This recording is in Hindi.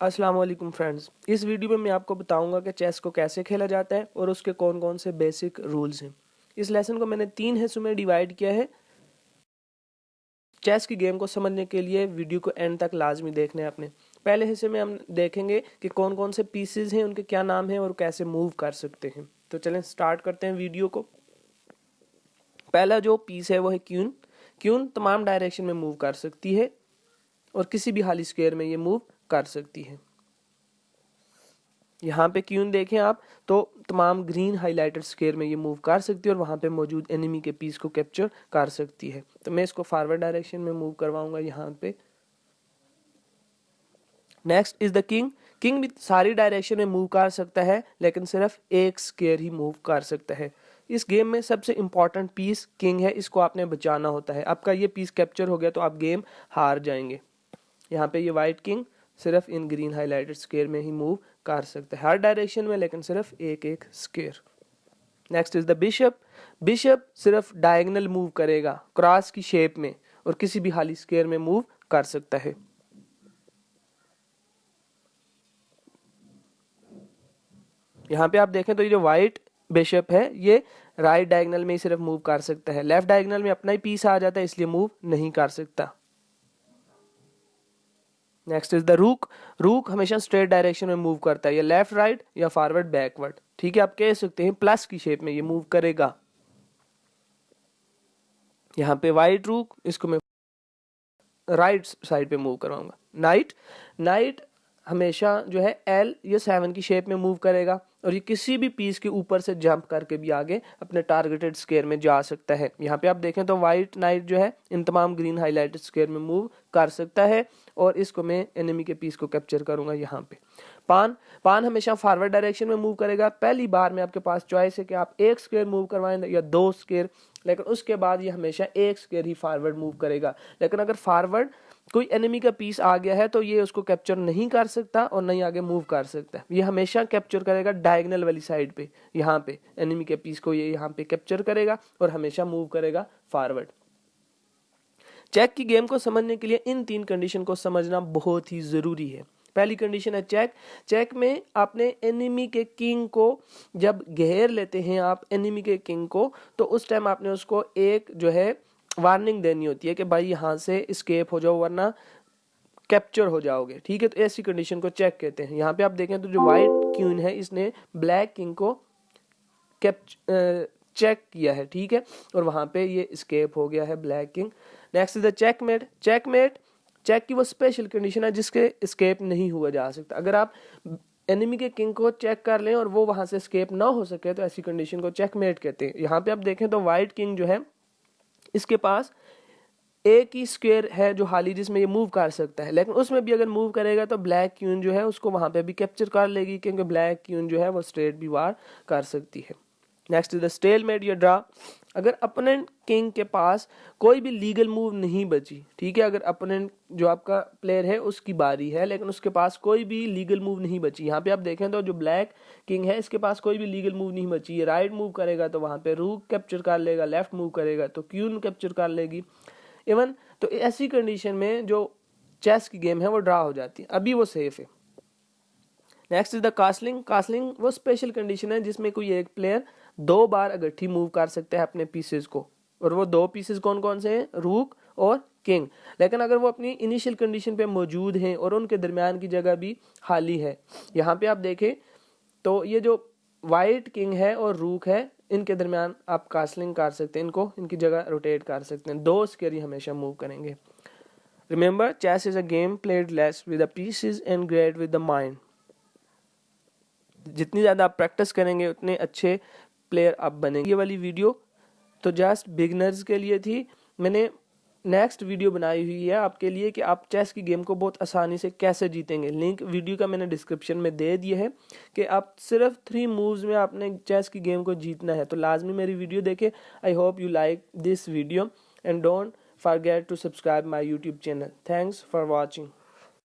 अस्सलाम वालेकुम फ्रेंड्स। इस वीडियो में मैं आपको बताऊँगा कि चेस को कैसे खेला जाता है और उसके कौन कौन से बेसिक रूल्स हैं। इस लेसन को मैंने तीन हिस्सों में डिवाइड किया है। चेस की गेम को समझने के लिए वीडियो को एंड तक लाजमी देखने हैं अपने। पहले हिस्से में हम देखेंगे कि कौन कौन से पीसेज हैं, उनके क्या नाम हैं और कैसे मूव कर सकते हैं। तो चलें स्टार्ट करते हैं वीडियो को। पहला जो पीस है, वो है क्यून। क्यून तमाम डायरेक्शन में मूव कर सकती है और किसी भी हाली स्क्वेयर में ये मूव कर सकती है। यहाँ पे क्यून देखें आप तो तमाम ग्रीन हाईलाइटेड स्केयर में ये मूव कर सकती है और वहाँ पे मौजूद एनिमी के पीस को कैप्चर कर सकती है। तो मैं इसको फॉरवर्ड डायरेक्शन में मूव करवाऊँगा यहाँ पे। Next is the king king भी सारी डायरेक्शन में मूव कर सकता है, लेकिन सिर्फ़ एक स्केयर ही मूव कर सकता है। इस गेम में सबसे इंपॉर्टेंट पीस किंग है, इसको आपने बचाना होता है। आपका ये पीस कैप्चर हो गया तो आप गेम हार जाएँगे। यहाँ पे ये वाइट किंग सिर्फ़ इन ग्रीन हाईलाइटेड स्केयर में ही मूव कर सकते हैं। हर डायरेक्शन में, लेकिन सिर्फ़ एक एक square. Next is the bishop bishop सिर्फ़ डायगनल मूव करेगा क्रॉस की शेप में, और किसी भी हाली स्केयर में मूव कर सकता है। यहाँ पे आप देखें तो ये जो व्हाइट बिशप है, ये राइट डायगनल में ही सिर्फ़ मूव कर सकता है। लेफ़्ट डायगनल में अपना ही पीस आ जाता है, इसलिए मूव नहीं कर सकता। नेक्स्ट इज़ द रूक रूक हमेशा स्ट्रेट डायरेक्शन में मूव करता है। या लेफ़्ट राइट या फॉरवर्ड बैकवर्ड ठीक है, आप कह सकते हैं प्लस की शेप में ये मूव करेगा। यहाँ पे वाइट रूक इसको मैं राइट साइड पे मूव करवाऊँगा। नाइट नाइट हमेशा जो है एल या सेवन की शेप में मूव करेगा और ये किसी भी पीस के ऊपर से जंप करके भी आगे अपने टारगेटेड स्केयर में जा सकता है। यहाँ पे आप देखें तो वाइट नाइट जो है इन तमाम ग्रीन हाईलाइटेड स्केयर में मूव कर सकता है और इसको मैं एनिमी के पीस को कैप्चर करूँगा यहाँ पे। पान पान हमेशा फॉरवर्ड डायरेक्शन में मूव करेगा। पहली बार में आपके पास चॉइस है कि आप एक स्केयर मूव करवाएँ या दो स्केयर लेकिन उसके बाद ये हमेशा एक स्केयर ही फॉरवर्ड मूव करेगा। लेकिन अगर फॉरवर्ड कोई एनिमी का पीस आ गया है तो ये उसको कैप्चर नहीं कर सकता और नहीं आगे मूव कर सकता। ये हमेशा कैप्चर करेगा डायगनल वाली साइड पे, यहाँ पे। एनिमी के पीस को ये यहाँ पे कैप्चर करेगा और हमेशा मूव करेगा फॉरवर्ड चेक की गेम को समझने के लिए इन तीन कंडीशन को समझना बहुत ही ज़रूरी है। पहली कंडीशन है चेक चेक में आपने एनिमी के किंग को जब घेर लेते हैं आप एनिमी के किंग को तो उस टाइम आपने उसको एक जो है वार्निंग देनी होती है कि भाई यहाँ से स्केप हो जाओ वरना कैप्चर हो जाओगे। ठीक है तो ऐसी कंडीशन को चेक कहते हैं। यहाँ पे आप देखें तो जो वाइट क्यून है, इसने ब्लैक किंग को कैप्च चेक किया है। ठीक है, और वहाँ पे ये स्केप हो गया है black king next is the checkmate checkmate check की वो स्पेशल कंडीशन है जिसके स्केप नहीं हुआ जा सकता। अगर आप एनिमी के किंग को चेक कर लें और वो वहाँ से स्केप ना हो सके तो ऐसी कंडीशन को चेकमेट कहते हैं। यहाँ पे आप देखें तो वाइट किंग जो है, इसके पास एक ही स्क्वेयर है जो हाली जिसमें ये मूव कर सकता है। लेकिन उसमें भी अगर मूव करेगा तो ब्लैक क्यून जो है, उसको वहाँ पे भी कैप्चर कर लेगी, क्योंकि ब्लैक क्यून जो है वो स्ट्रेट भी वार कर सकती है। Next is the stalemate या ड्रा अगर अपोनेंट किंग के पास कोई भी लीगल मूव नहीं बची, ठीक है, अगर अपोनेंट जो आपका प्लेयर है, उसकी बारी है, लेकिन उसके पास कोई भी लीगल मूव नहीं बची। यहाँ पे आप देखें तो जो ब्लैक किंग है, इसके पास कोई भी लीगल मूव नहीं बची। ये राइट मूव करेगा तो वहाँ पे रूक कैप्चर कर लेगा लेफ़्ट मूव करेगा तो क्यून कैप्चर कर लेगी। इवन तो ऐसी कंडीशन में जो चेस की गेम है, वो ड्रा हो जाती है। अभी वो सेफ़ है। Next is the castling castling वो स्पेशल कंडीशन है जिसमें कोई एक प्लेयर दो बार अगट्ठी मूव कर सकते हैं अपने पीसेज को। और वो दो पीसेज कौन कौन से हैं? रूक और किंग लेकिन अगर वो अपनी इनिशियल कंडीशन पे मौजूद हैं और उनके दरमियान की जगह भी खाली है। यहाँ पे आप देखें तो ये जो वाइट किंग है और रूक है, इनके दरमियान आप कास्लिंग कर सकते हैं। इनको, इनकी जगह रोटेट कर सकते हैं। दो स्केरी हमेशा मूव करेंगे। Remember chess is a game played less with the pieces and great with the mind जितनी ज़्यादा आप प्रैक्टिस करेंगे, उतने अच्छे प्लेयर आप बनेंगे। ये वाली वीडियो तो जस्ट बिगनर्स के लिए थी। मैंने नेक्स्ट वीडियो बनाई हुई है आपके लिए कि आप चेस की गेम को बहुत आसानी से कैसे जीतेंगे। लिंक वीडियो का मैंने डिस्क्रिप्शन में दे दिया है कि आप सिर्फ़ थ्री मूव्स में आपने चेस की गेम को जीतना है। तो लाजमी मेरी वीडियो देखें। I hope you like this video and don't forget to subscribe my YouTube channel thanks for watching